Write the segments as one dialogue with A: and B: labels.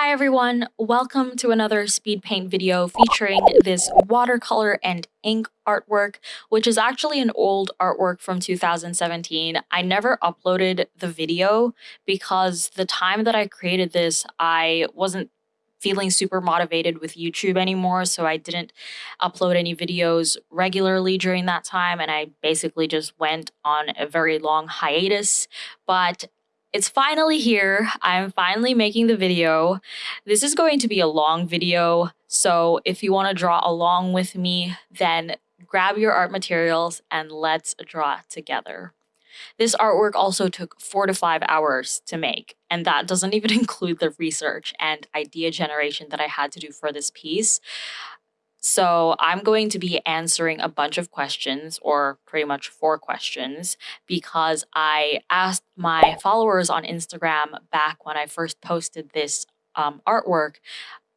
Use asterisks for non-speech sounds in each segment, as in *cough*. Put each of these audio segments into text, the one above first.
A: Hi everyone, welcome to another speed paint video featuring this watercolor and ink artwork, which is actually an old artwork from 2017. I never uploaded the video because the time that I created this, I wasn't feeling super motivated with YouTube anymore, so I didn't upload any videos regularly during that time, and I basically just went on a very long hiatus. But it's finally here. I'm finally making the video. This is going to be a long video, so if you want to draw along with me, then grab your art materials and let's draw together. This artwork also took four to five hours to make, and that doesn't even *laughs* include the research and idea generation that I had to do for this piece. So I'm going to be answering a bunch of questions, or pretty much four questions, because I asked my followers on Instagram back when I first posted this um, artwork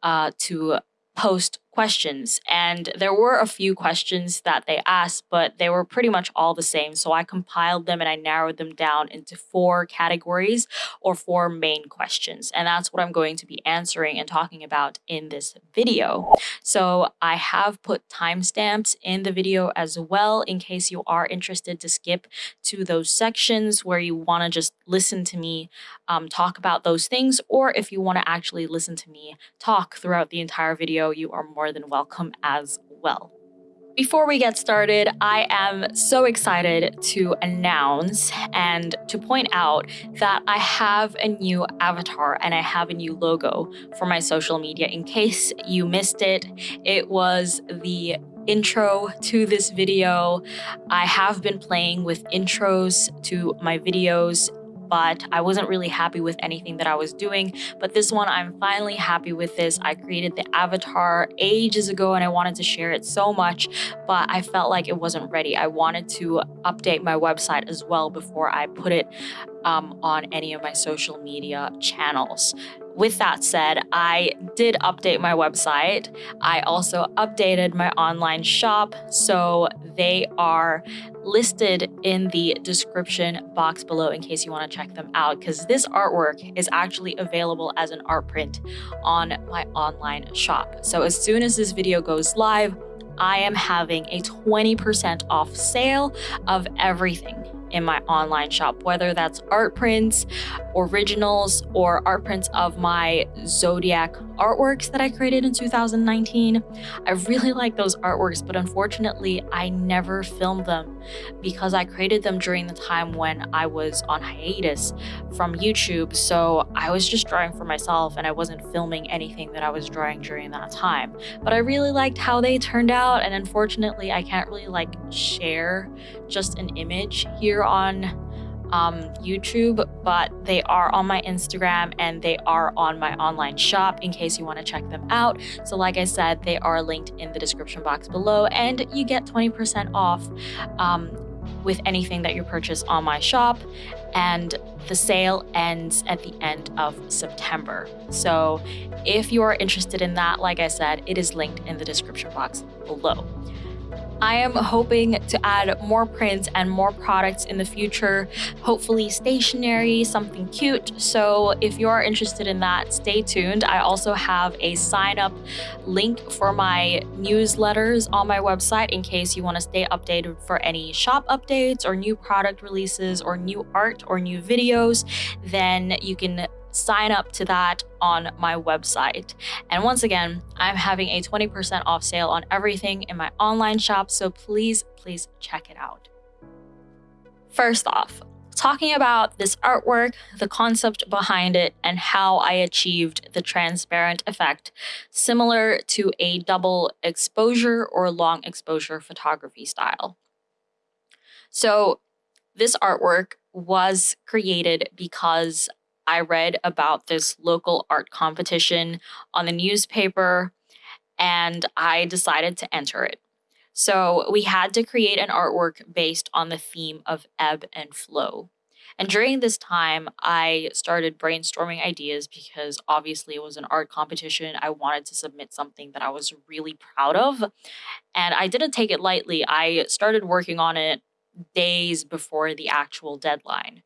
A: uh, to post questions. And there were a few questions that they asked but they were pretty much all the same. So i compiled them and i narrowed them down into four categories or four main questions. And that's what i'm going to be answering and talking about in this video. So i have put timestamps in the video as well in case you are interested to skip to those sections where you want to just listen to me um, talk about those things or if you want to actually listen to me talk throughout the entire video you are more more than welcome as well. Before we get started, I am so excited to announce and to point out that I have a new avatar and I have a new logo for my social media. In case you missed it, it was the intro to this video. I have been playing with intros to my videos but I wasn't really happy with anything that I was doing. But this one, I'm finally happy with this. I created the avatar ages ago and I wanted to share it so much, but I felt like it wasn't ready. I wanted to update my website as well before I put it um, on any of my social media channels with that said, I did update my website. I also updated my online shop, so they are listed in the description box below in case you want to check them out because this artwork is actually available as an art print on my online shop. So as soon as this video goes live, I am having a 20% off sale of everything in my online shop, whether that's art prints, originals, or art prints of my Zodiac artworks that I created in 2019. I really *laughs* like those artworks, but unfortunately, I never filmed them because I created them during the time when I was on hiatus from YouTube. So I was just drawing for myself and I wasn't filming anything that I was drawing during that time. But I really liked how they turned out, and unfortunately, I can't really like share just an image here on um, YouTube, but they are on my Instagram and they are on my online shop in case you want to check them out. So like I said, they are linked in the description box below and you get 20% off um, with anything that you purchase on my shop. And the sale ends at the end of September. So if you are interested in that, like I said, it is linked in the description box below. I am hoping to add more prints and more products in the future, hopefully stationery, something cute. So if you are interested in that, stay tuned. I also have a sign up link for my newsletters on my website in case you want to stay updated for any shop updates or new product releases or new art or new videos. Then you can sign up to that on my website. And once again, I'm having a 20% off sale on everything in my online shop, so please, please check it out. First off, talking about this artwork, the concept behind it, and how I achieved the transparent effect, similar to a double exposure or long exposure photography style. So this artwork was created because I read about this local art competition on the newspaper and I decided to enter it. So we had to create an artwork based on the theme of ebb and flow. And during this time, I started brainstorming ideas because obviously it was an art competition. I wanted to submit something that I was really proud of. And I didn't take it lightly. I started working on it days before the actual deadline.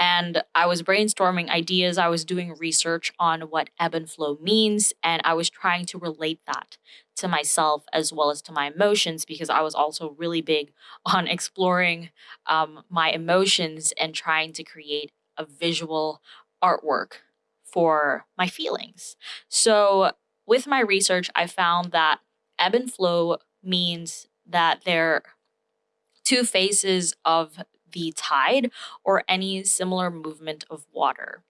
A: And I was brainstorming ideas. I was doing research on what ebb and flow means, and I was trying to relate that to myself as well as to my emotions because I was also really big *laughs* on exploring um, my emotions and trying to create a visual artwork for my feelings. So, with my research, I found that ebb and flow means that there are two phases of the tide or any similar movement of water.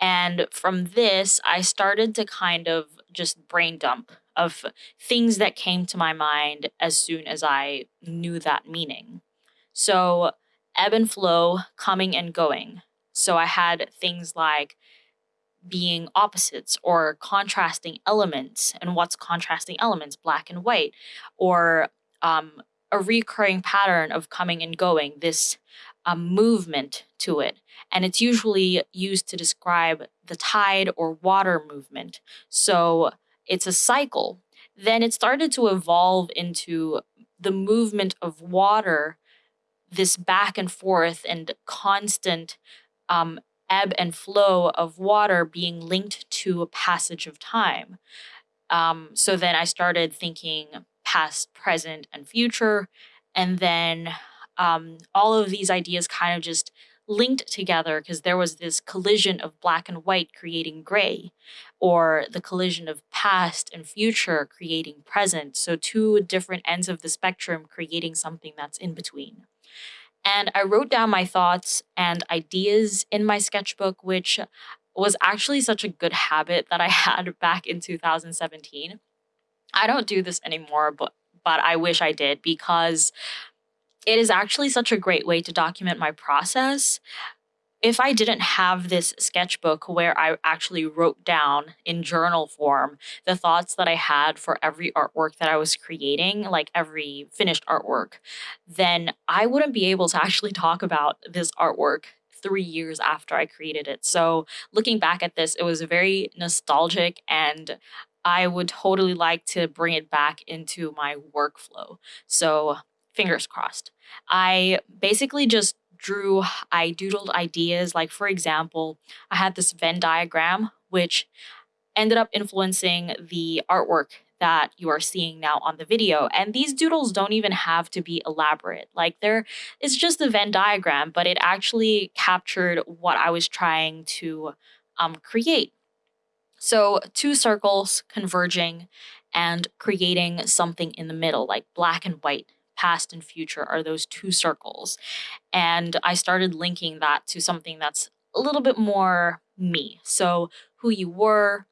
A: And from this, I started to kind of just brain dump of things that came to my mind as soon as I knew that meaning. So, ebb and flow, coming and going. So, I had things like being opposites or contrasting elements. And what's contrasting elements? Black and white, or um, a recurring pattern of coming and going, this um, movement to it. And it's usually used to describe the tide or water movement. So it's a cycle. Then it started to evolve into the movement of water, this back and forth and constant um, ebb and flow of water being linked to a passage of time. Um, so then I started thinking past, present, and future. And then um, all of these ideas kind of just linked together because there was this collision of black and white creating gray, or the collision of past and future creating present. So, two different ends of the spectrum creating something that's in between. And I wrote down my thoughts and ideas in my sketchbook, which was actually such a good habit that I *laughs* had back in 2017. I don't do this anymore, but but I wish I did because it is actually such a great way to document my process. If I didn't have this sketchbook where I actually wrote down in journal form the thoughts that I had for every artwork that I was creating, like every finished artwork, then I wouldn't be able to *laughs* actually talk about this artwork three years after I created it. So, looking back at this, it was very nostalgic and I would totally like to bring it back into my workflow. So, fingers crossed. I basically just drew, I doodled ideas. Like, for example, I had this Venn diagram, which ended up influencing the artwork that you are seeing now on the video. And these doodles don't even have to be elaborate. Like there it's just a Venn diagram, but it actually captured what I was trying to um, create. So two circles converging and creating something in the middle, like black and white past and future are those two circles. And I started linking that to something that's a little bit more me. So, who you were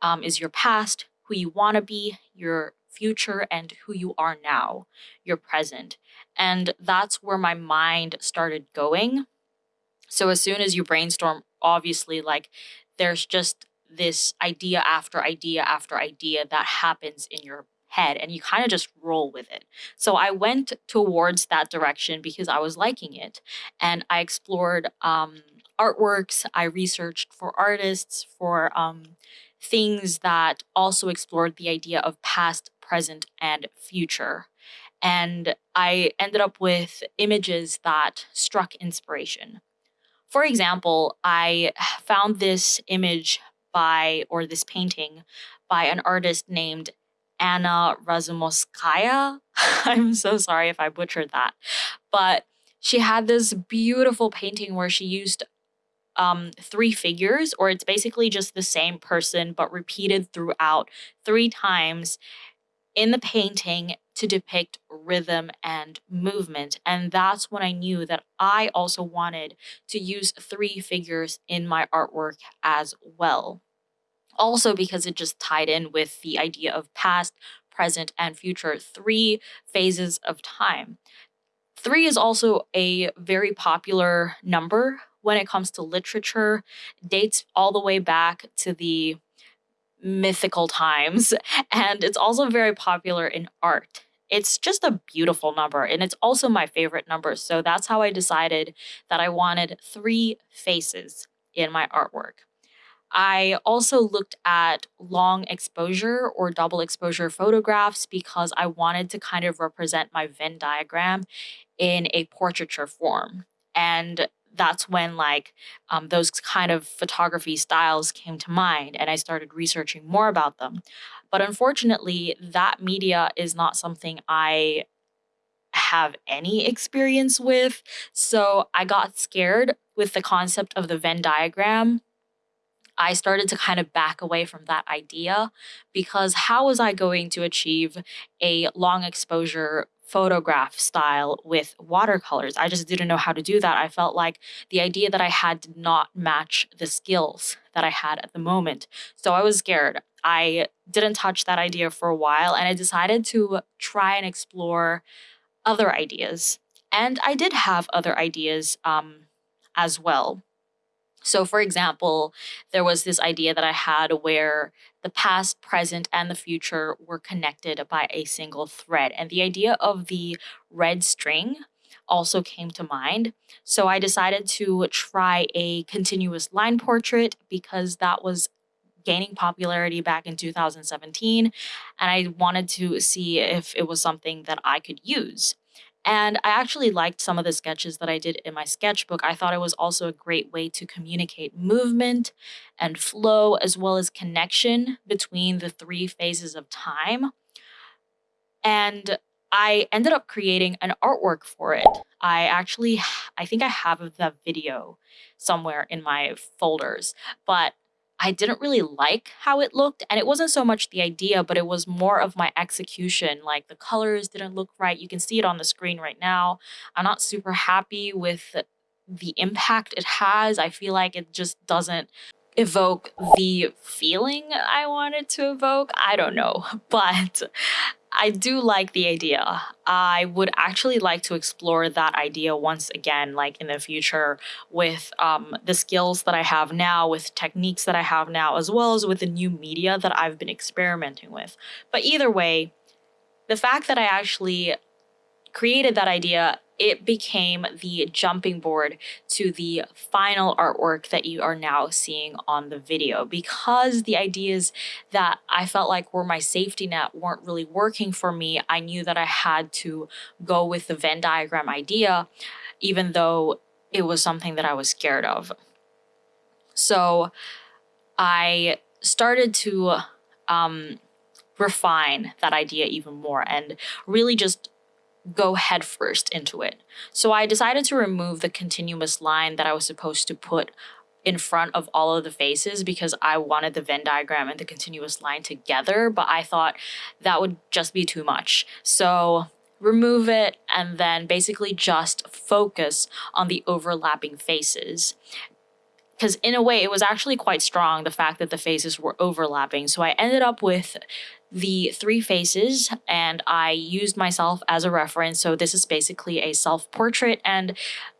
A: um, is your past, who you want to be, your future, and who you are now, your present. And that's where my mind started going. So, as soon as you brainstorm, obviously, like there's just this idea after idea after idea that happens in your head and you kind of just roll with it. So I went towards that direction because I was liking it and I explored um, artworks, I researched for artists, for um, things that also explored the idea of past, present, and future. And I ended up with images that struck inspiration. For example, I found this image by, or this painting by an artist named Anna Razumovskaya. *laughs* I'm so sorry if I butchered that. But she had this beautiful painting where she used um, three figures, or it's basically just the same person, but repeated throughout three times in the painting to depict rhythm and movement. And that's when I knew that I also wanted to use three figures in my artwork as well also because it just tied in with the idea of past, present, and future, three phases of time. Three is also a very popular number when it comes to literature, dates all the way back to the mythical times, *laughs* and it's also very popular in art. It's just a beautiful number, and it's also my favorite number. So that's how I decided that I wanted three faces in my artwork. I also looked at long exposure or double exposure photographs because I wanted to kind of represent my Venn diagram in a portraiture form. And that's when like um, those kind of photography styles came to mind and I started researching more about them. But unfortunately, that media is not something I have any experience with. So I got scared with the concept of the Venn diagram. I started to kind of back away from that idea because how was I going to achieve a long exposure photograph style with watercolors. I just didn't know how to do that. I felt like the idea that I had did not match the skills that I had at the moment. So I was scared. I didn't touch that idea for a while and I decided to try and explore other ideas. And I did have other ideas um, as well. So, for example, there was this idea that I had where the past, present, and the future were connected by a single thread. And the idea of the red string also came to mind. So I decided to try a continuous line portrait because that was gaining popularity back in 2017. And I wanted to see if it was something that I could use. And I actually liked some of the sketches that I did in my sketchbook. I thought it was also a great way to communicate movement and flow, as well as connection between the three phases of time. And I ended up creating an artwork for it. I actually, I think I have the video somewhere in my folders, but I didn't really like how it looked. And it wasn't so much the idea, but it was more of my execution. Like the colors didn't look right. You can see it on the screen right now. I'm not super happy with the impact it has. I feel like it just doesn't evoke the feeling I wanted to evoke. I don't know. *laughs* But I do like the idea. I would actually like to explore that idea once again, like in the future, with um, the skills that I have now, with techniques that I have now, as well as with the new media that I've been experimenting with. But either way, the fact that I actually created that idea it became the jumping board to the final artwork that you are now seeing on the video because the ideas that I felt like were my safety net weren't really working for me. I knew that I had to go with the Venn diagram idea, even though it was something that I was scared of. So I started to um, refine that idea even more and really just go headfirst into it. So I decided to remove the continuous line that I was supposed to put in front of all of the faces because I wanted the Venn diagram and the continuous line together, but I thought that would just be too much. So remove it and then basically just focus on the overlapping faces because in a way it was actually quite strong the fact that the faces were overlapping so i ended up with the three faces and I used myself as a reference. So this is basically a self-portrait and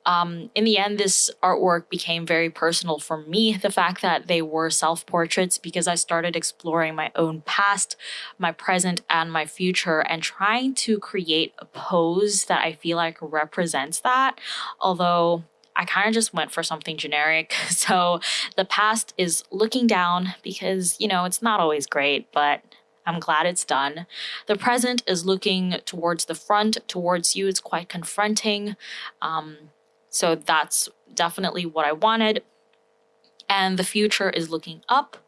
A: um, in the end, this artwork became very personal for me. The fact that they were self-portraits because I started exploring my own past, my present, and my future and trying to create a pose that I feel like represents that. Although I kind of just went for something generic. *laughs* So the past is looking down because, you know, it's not always great, but I'm glad it's done. The present is looking towards the front, towards you. It's quite confronting. Um, so that's definitely what I wanted. And the future is looking up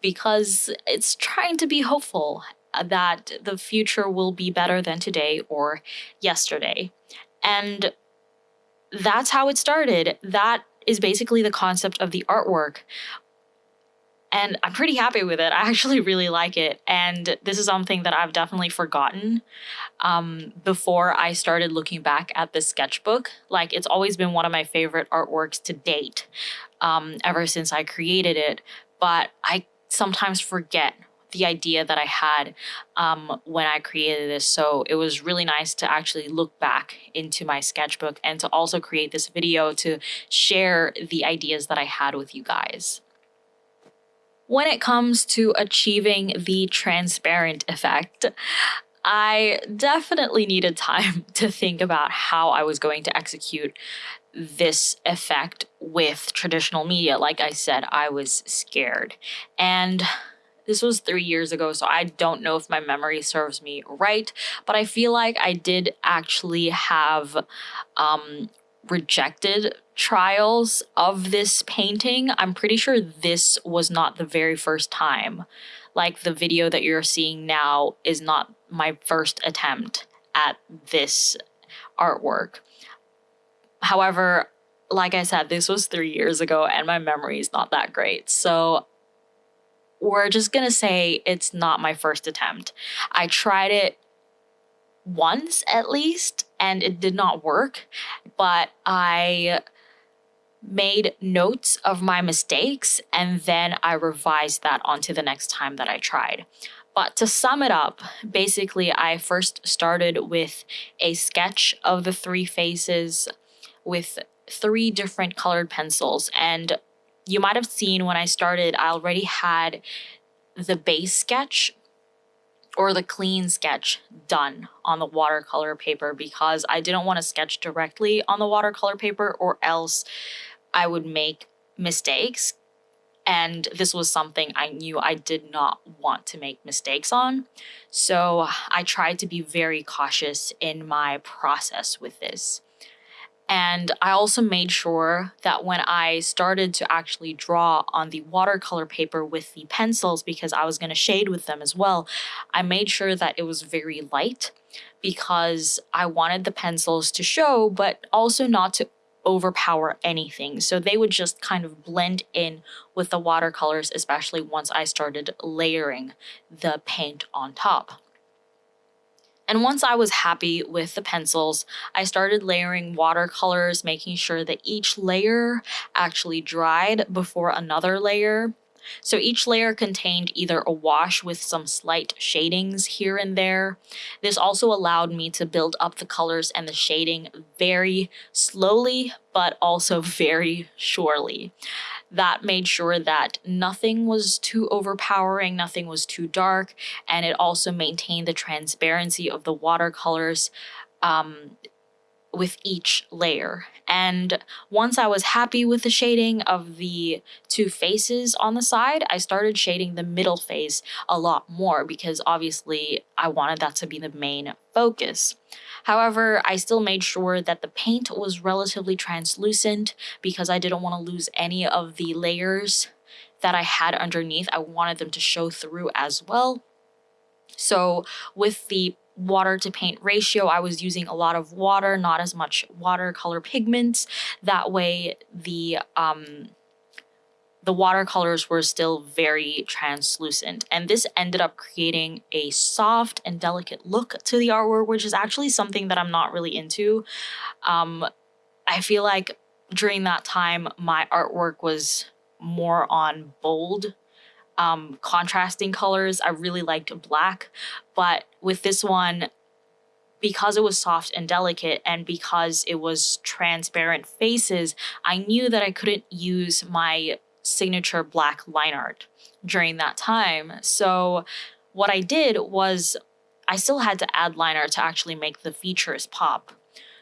A: because it's trying to be hopeful that the future will be better than today or yesterday. And that's how it started. That is basically the concept of the artwork and I'm pretty happy with it. *laughs* I actually really like it. And this is something that I've definitely forgotten um, before I started looking back at this sketchbook. Like, it's always been one of my favorite artworks to date um, ever since I created it. But I sometimes forget the idea that I had um, when I created this. So it was really nice to actually look back into my sketchbook and to also create this video to share the ideas that I had with you guys when it comes to achieving the transparent effect, I definitely needed time *laughs* to think about how I was going to execute this effect with traditional media. Like I said, I was scared. And this was three years ago, so I don't know if my memory serves me right, but I feel like I did actually have um, rejected trials of this painting. I'm pretty sure this was not the very first time. Like the video that you're seeing now is not my first attempt at this artwork. However, like I said, this was three years ago and my memory is not that great. So we're just gonna say it's not my first attempt. I tried it once at least and it did not work, but I made notes of my mistakes and then I revised that onto the next time that I tried. But to sum it up, basically, I first started with a sketch of the three faces with three different colored pencils. And you might have seen when I started, I already had the base sketch or the clean sketch done on the watercolor paper because I didn't want to sketch directly on the watercolor paper or else I would make mistakes. And this was something I knew I did not want to make mistakes on. So I tried to be very cautious in my process with this. And I also made sure that when I started to actually draw on the watercolor paper with the pencils, because I was going to shade with them as well, I made sure that it was very light because I wanted the pencils to show, but also not to overpower anything. So they would just kind of blend in with the watercolors, especially once I started layering the paint on top. And once I was happy with the pencils, I started layering watercolors, making sure that each layer actually dried before another layer. So each layer contained either a wash with some slight shadings here and there. This also allowed me to build up the colors and the shading very slowly, but also *laughs* very surely that made sure that nothing was too overpowering, nothing was too dark, and it also maintained the transparency of the watercolors um, with each layer. And once I was happy with the shading of the two faces on the side, I started shading the middle face a lot more because obviously I wanted that to be the main focus. However, I still made sure that the paint was relatively translucent because I didn't want to lose any of the layers that I had underneath. I wanted them to show through as well. So with the water to paint ratio, I was using a lot of water, not as much watercolor pigments. That way the um, the watercolors were still very translucent and this ended up creating a soft and delicate look to the artwork which is actually something that I'm not really into. Um, I feel like during that time my artwork was more on bold um, contrasting colors. I really liked black but with this one because it was soft and delicate and because it was transparent faces, I knew that I couldn't use my signature black line art during that time. So what I did was I still had to add line art to actually make the features pop.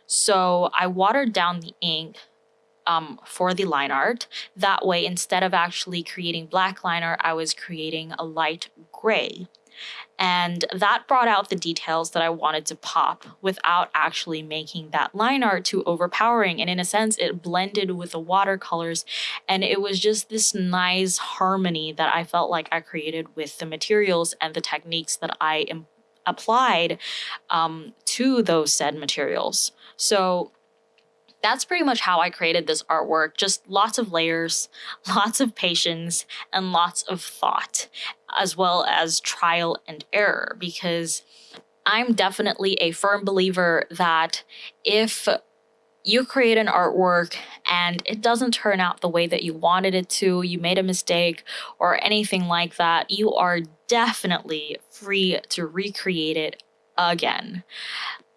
A: So I watered down the ink um, for the line art. That way, instead of actually creating black line art, I was creating a light gray. And that brought out the details that I wanted to pop without actually making that line art too overpowering. And in a sense, it blended with the watercolors. And it was just this nice harmony that I felt like I created with the materials and the techniques that I applied um, to those said materials. So that's pretty much how I created this artwork. Just lots of layers, *laughs* lots of patience, and lots of thought, as well as trial and error, because I'm definitely a firm believer that if you create an artwork and it doesn't turn out the way that you wanted it to, you made a mistake or anything like that, you are definitely free to recreate it again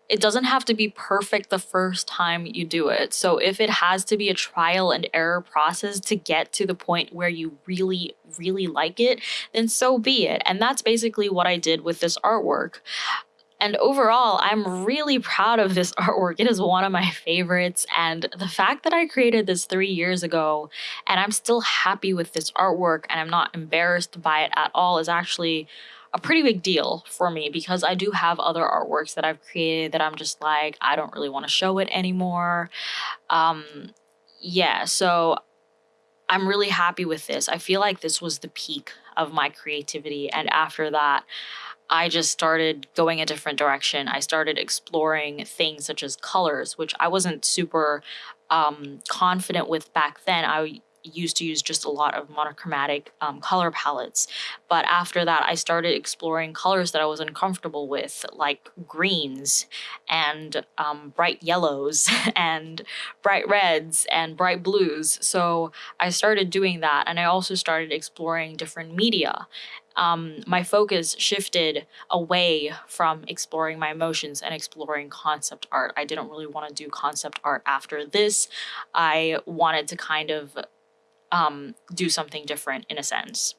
A: it doesn't have to be perfect the first time you do it. So if it has to be a trial and error process to get to the point where you really, really like it, then so be it. And that's basically what I did with this artwork. And overall, I'm really proud of this *laughs* artwork. It is one of my favorites. And the fact that I created this three years ago and I'm still happy with this artwork and I'm not embarrassed by it at all is actually a pretty big deal for me because I do have other artworks that I've created that I'm just like, I don't really want to show it anymore. Um, yeah, so I'm really happy with this. I feel like this was the peak of my creativity. And after that, I just started going a different direction. I started exploring things such as colors, which I wasn't super um, confident with back then. I used to use just a lot of monochromatic um, color palettes. But after that, I started exploring colors that I was uncomfortable with, like greens and um, bright yellows *laughs* and bright reds and bright blues. So I started doing that. And I also started exploring different media. Um, my focus shifted away from exploring my emotions and exploring concept art. I didn't really want to do concept art after this. I wanted to kind of um, do something different in a sense.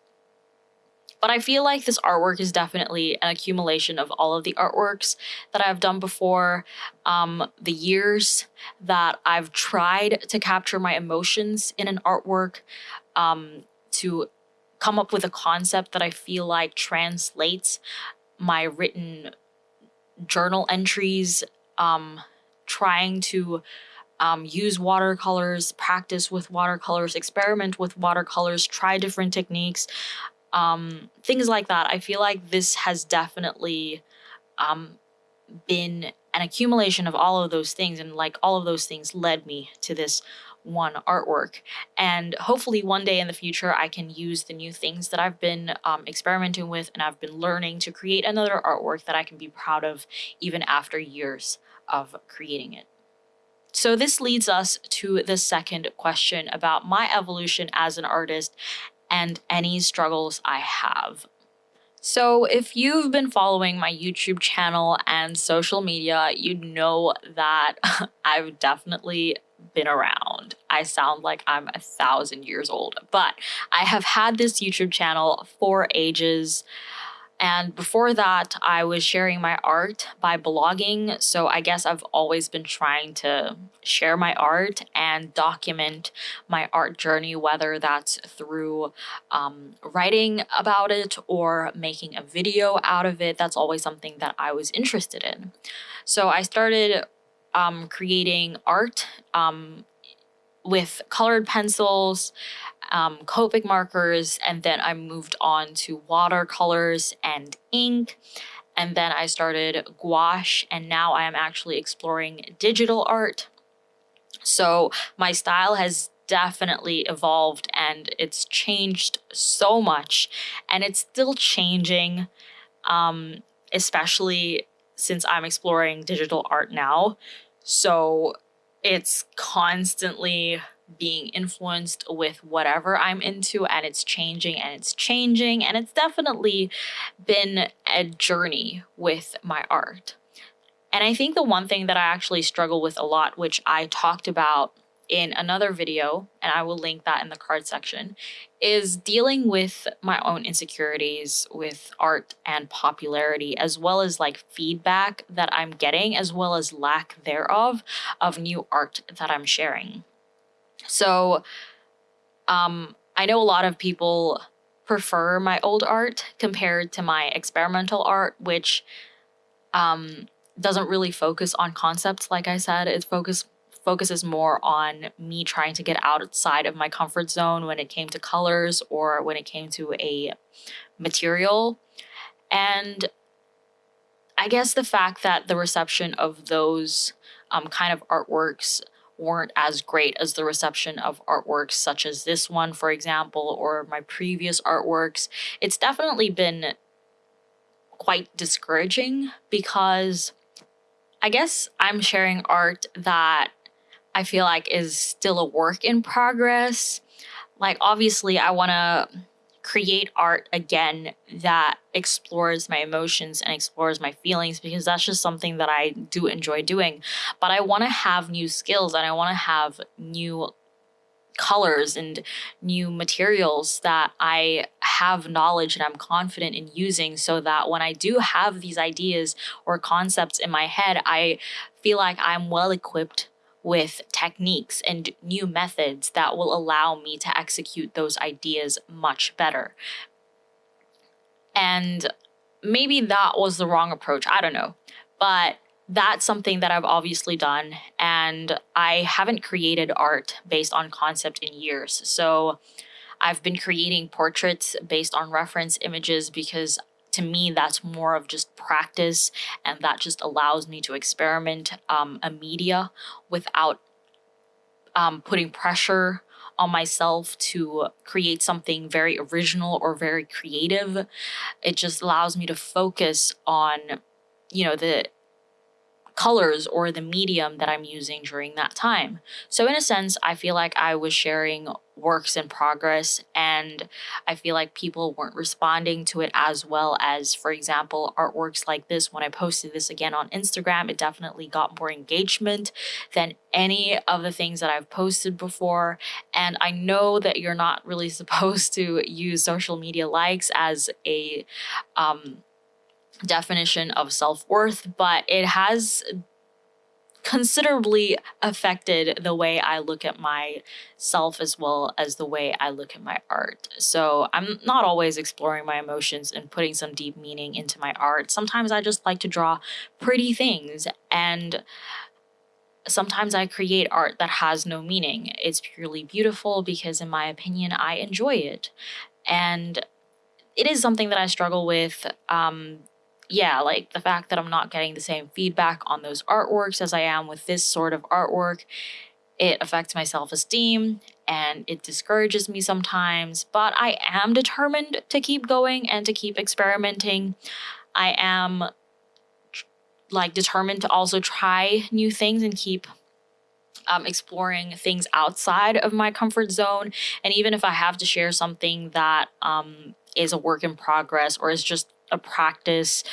A: But I feel like this artwork is definitely an accumulation of all of the artworks that I've done before, um, the years that I've tried to capture my emotions in an artwork, um, to come up with a concept that I feel like translates my written journal entries, um, trying to um, use watercolors, practice with watercolors, experiment with watercolors, try different techniques, um, things like that. I feel like this has definitely um, been an accumulation of all of those things, and like all of those things led me to this one artwork. And hopefully, one day in the future, I can use the new things that I've been um, experimenting with and I've been learning to create another artwork that I can be proud of even after years of creating it. So this leads us to the second question about my evolution as an artist and any struggles I have. So if you've been following my YouTube channel and social media, you know that *laughs* I've definitely been around. I sound like I'm a thousand years old, but I have had this YouTube channel for ages. And before that, I was sharing my art by blogging. So I guess I've always been trying to share my art and document my art journey, whether that's through um, writing about it or making a video out of it. That's always something that I was interested in. So I started um, creating art um, with colored pencils um, Copic markers, and then I moved on to watercolors and ink. And then I started gouache, and now I am actually exploring digital art. So my style has definitely evolved and it's changed so much, and it's still changing, um, especially since I'm exploring digital art now. So it's constantly being influenced with whatever I'm into and it's changing and it's changing and it's definitely been a journey with my art. And I think the one thing that I actually struggle with a lot, which I talked about in another video, and I will link that in the card section, is dealing with my own insecurities with art and popularity, as well as like feedback that I'm getting, as well as lack thereof of new art that I'm sharing. So um, I know a lot of people prefer my old art compared to my experimental art, which um, doesn't really focus on concepts. Like I said, it focus focuses more on me trying to get outside of my comfort zone when it came to colors or when it came to a material. And I guess the fact that the reception of those um, kind of artworks weren't as great as the reception of artworks such as this one, for example, or my previous artworks. It's definitely been quite discouraging because I guess I'm sharing art that I feel like is still a work in progress. Like, obviously, I want to create art again that explores my emotions and explores my feelings because that's just something that I do enjoy doing. But I want to have new skills and I want to have new colors and new materials that I have knowledge and I'm confident in using so that when I do have these ideas or concepts in my head, I feel like I'm well equipped with techniques and new methods that will allow me to execute those ideas much better. And maybe that was the wrong approach. I don't know. But that's something that I've obviously done. And I haven't created art based on concept in years. So I've been creating portraits based on reference images because to me that's more of just practice and that just allows me to experiment um, a media without um, putting pressure on myself to create something very original or very creative. It just allows me to focus on, you know, the colors or the medium that I'm using during that time. So in a sense, I feel like I was sharing works in progress and I feel like people weren't responding to it as well as, for example, artworks like this. When I posted this again on Instagram, it definitely got more engagement than any of the things that I've posted before. And I know that you're not really *laughs* supposed to use social media likes as a um, definition of self worth, but it has considerably affected the way I look at myself as well as the way I look at my art. So I'm not always exploring my emotions and putting some deep meaning into my art. Sometimes I just like to draw pretty things and sometimes I create art that has no meaning. It's purely beautiful because in my opinion, I enjoy it. And it is something that I struggle with um, yeah, like the fact that I'm not getting the same feedback on those artworks as I am with this sort of artwork, it affects my self esteem and it discourages me sometimes. But I am determined to keep going and to keep experimenting. I am like determined to also try new things and keep um, exploring things outside of my comfort zone. And even if I have to share something that um, is a work in progress or is just a practice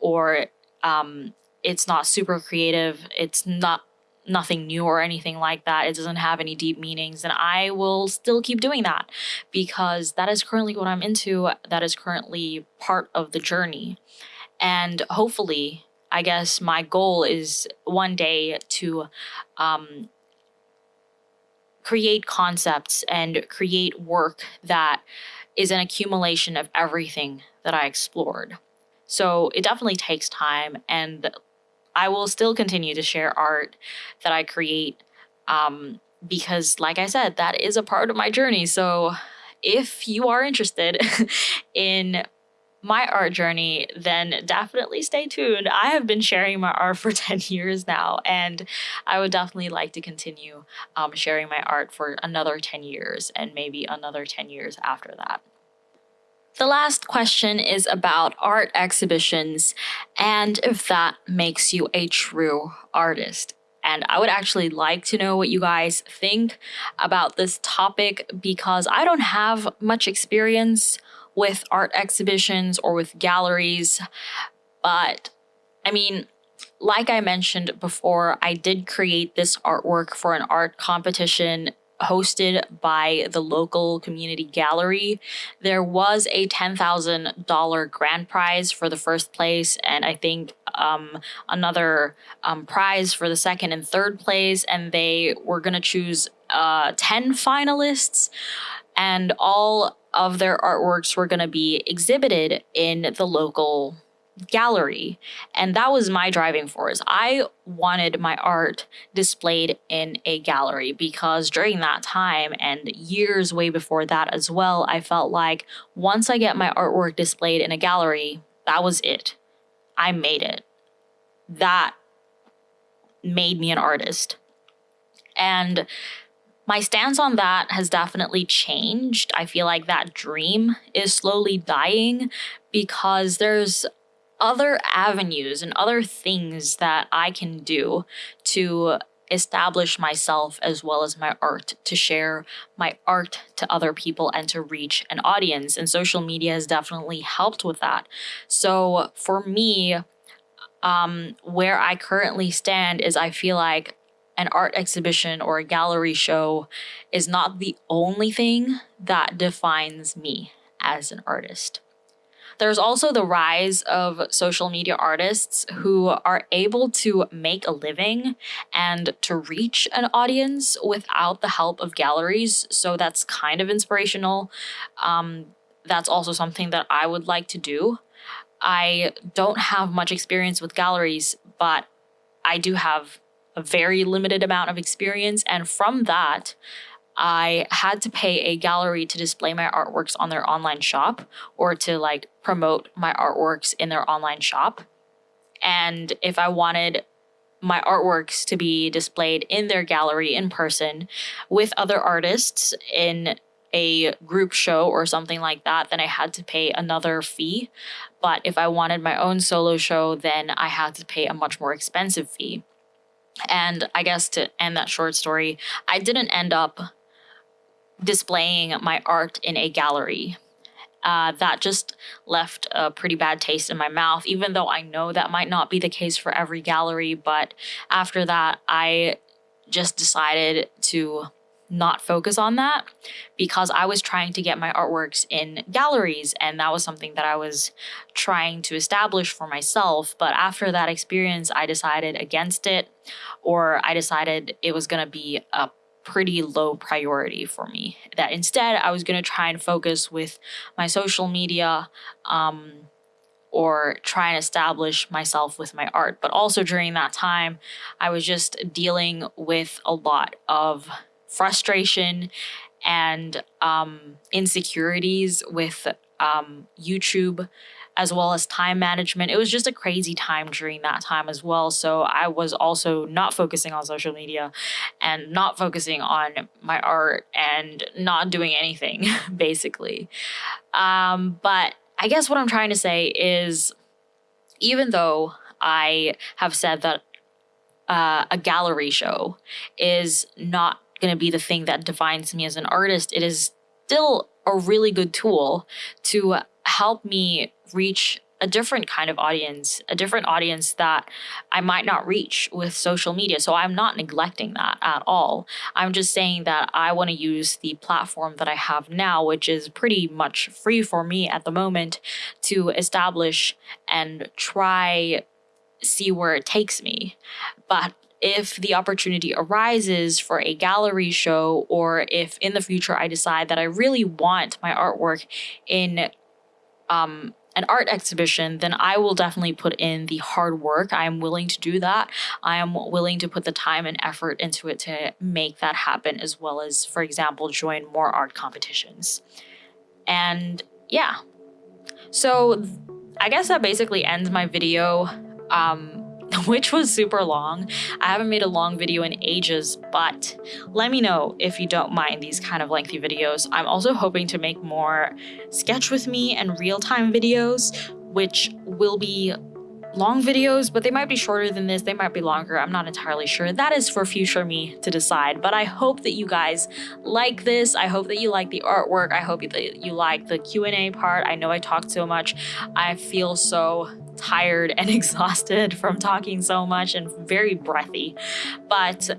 A: or um, it's not super creative, it's not nothing new or anything like that, it doesn't have any deep meanings, and I will still keep doing that because that is currently what I'm into. That is currently part of the journey. And hopefully, I guess my goal is one day to um, create concepts and create work that is an accumulation of everything that I explored. So it definitely takes time, and I will still continue to share art that I create um, because, like I said, that is a part of my journey. So if you are interested *laughs* in my art journey, then definitely stay tuned. I have been sharing my art for *laughs* 10 years now, and I would definitely like to continue um, sharing my art for another 10 years and maybe another 10 years after that. The last question is about art exhibitions and if that makes you a true artist. And I would actually like to know what you guys think about this topic because I don't have much experience with art exhibitions or with galleries. But I mean, like I mentioned before, I did create this artwork for an art competition hosted by the local community gallery. There was a $10,000 grand prize for the first place, and I think um, another um, prize for the second and third place, and they were going to choose uh, 10 finalists, and all of their artworks were going to be exhibited in the local gallery. And that was my driving force. I wanted my art displayed in a gallery because during that time and years way before that as well, I felt like once I get my artwork displayed in a gallery, that was it. I made it. That made me an artist. And my stance on that has definitely changed. I feel like that dream is slowly dying because there's other avenues and other things that I can do to establish myself as well as my art, to share my art to other people and to reach an audience. And social media has definitely helped with that. So for me, um, where I currently stand is I feel like an art exhibition or a gallery show is not the only thing that defines me as an artist. There's also the rise of social media artists who are able to make a living and to reach an audience without the help of galleries. So that's kind of inspirational. Um, that's also something that I would like to do. I don't have much experience with galleries, but I do have a very limited amount of experience. And from that, I had to pay a gallery to display my artworks on their online shop or to like promote my artworks in their online shop. And if I wanted my artworks to be displayed in their gallery in person with other artists in a group show or something like that, then I had to pay another fee. But if I wanted my own solo show, then I had to pay a much more expensive fee. And I guess to end that short story, I didn't end up displaying my art in a gallery. Uh, that just left a pretty bad taste in my mouth, even though I know that might not be the case for every gallery. But after that, I just decided to not focus on that because I was trying to get my artworks in galleries and that was something that I was trying to establish for myself. But after that experience, I decided against it or I decided it was going to be a pretty low priority for me. That instead, I was going to try and focus with my social media. Um, or try and establish myself with my art. But also during that time, I was just dealing with a lot of frustration and um, insecurities with um, YouTube as well as time management. It was just a crazy time during that time as well. So I was also not focusing on social media and not focusing on my art and not doing anything, *laughs* basically. Um, but I guess what I'm trying to say is even though I have said that uh, a gallery show is not going to be the thing that defines me as an artist, it is still a really good tool to help me reach a different kind of audience, a different audience that I might not reach with social media. So I'm not neglecting that at all. I'm just saying that I want to use the platform that I have now, which is pretty much free for me at the moment, to establish and try see where it takes me. But if the opportunity arises for a gallery show or if in the future I decide that I really want my artwork in um, an art exhibition, then I will definitely put in the hard work. I am willing to do that. I am willing to put the time and effort into it to make that happen, as well as, for example, join more art competitions. And yeah. So I guess that basically ends my video. Um, *laughs* which was super long. I haven't made a long video in ages, but let me know if you don't mind these kind of lengthy videos. I'm also hoping to make more sketch with me and real-time videos, which will be long videos, but they might be shorter than this. They might be longer. I'm not entirely sure. That is for future me to decide. But I hope that you guys like this. I hope that you like the artwork. I hope that you like the Q&A part. I know I talked so much. I feel so tired and *laughs* exhausted from talking so much and very breathy. But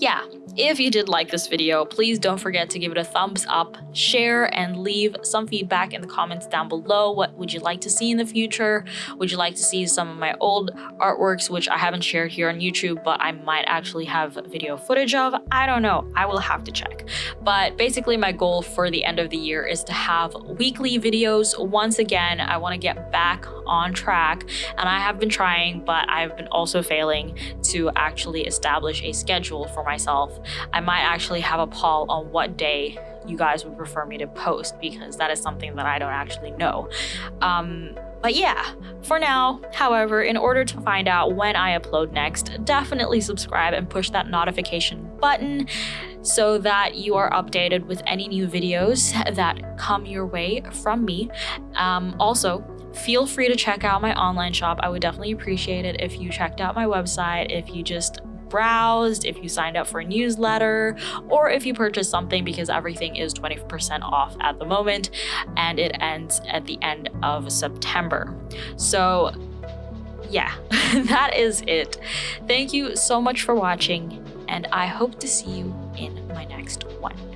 A: yeah, if you did like this video, please don't forget to give it a thumbs up, share, and leave some feedback in the comments down below. What would you like to see in the future? Would you like to see some of my old artworks, which I haven't shared here on YouTube, but I might actually have video footage of? I don't know. I will have to check. But basically, my goal for the end of the year is to have weekly videos. Once again, I want to get back on track, and I have been trying, but I've been also failing to actually establish a schedule for myself I might actually have a poll on what day you guys would prefer me to post because that is something that I don't actually know. Um, but yeah, for now, however, in order to find out when I upload next, definitely subscribe and push that notification button so that you are updated with any new videos that come your way from me. Um, also, feel free to check out my online shop. I would definitely appreciate it if you checked out my website, if you just browsed, if you signed up for a newsletter, or if you purchased something because everything is 20% off at the moment and it ends at the end of September. So yeah, *laughs* that is it. Thank you so much for watching and I hope to see you in my next one.